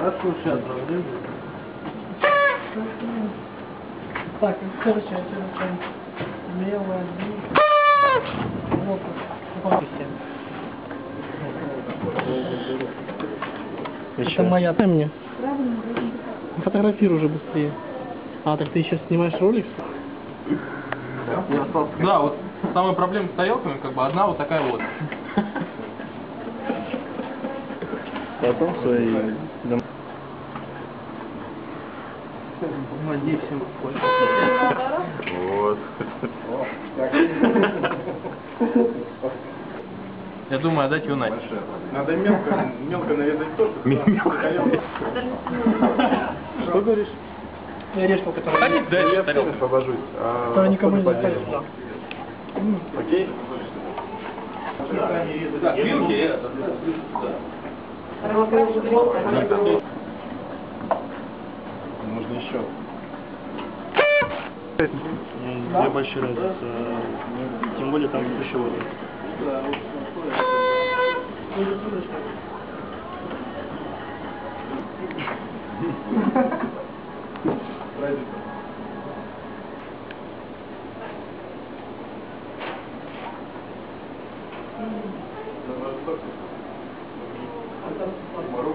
Сейчас разрежу. Так, короче, я тебе там левая, вот, Это моя, дай мне. Фотографируй уже быстрее. А, так ты сейчас снимаешь ролик? Да, вот самая проблема с тарелками, как бы одна вот такая вот. Потом свои дом... Надеюсь, всем Вот. Я думаю, отдать ее Нате. Надо мелко, мелко нарезать торт. Что говоришь? Я решил, который... Ходите Я дальше всем тарелку. освобожусь. а Который никому не да. поделим. Окей? Да, вилки это. Можно еще. Не большая разница. Тем более там пищевой. Разница. Thank you. बड़ो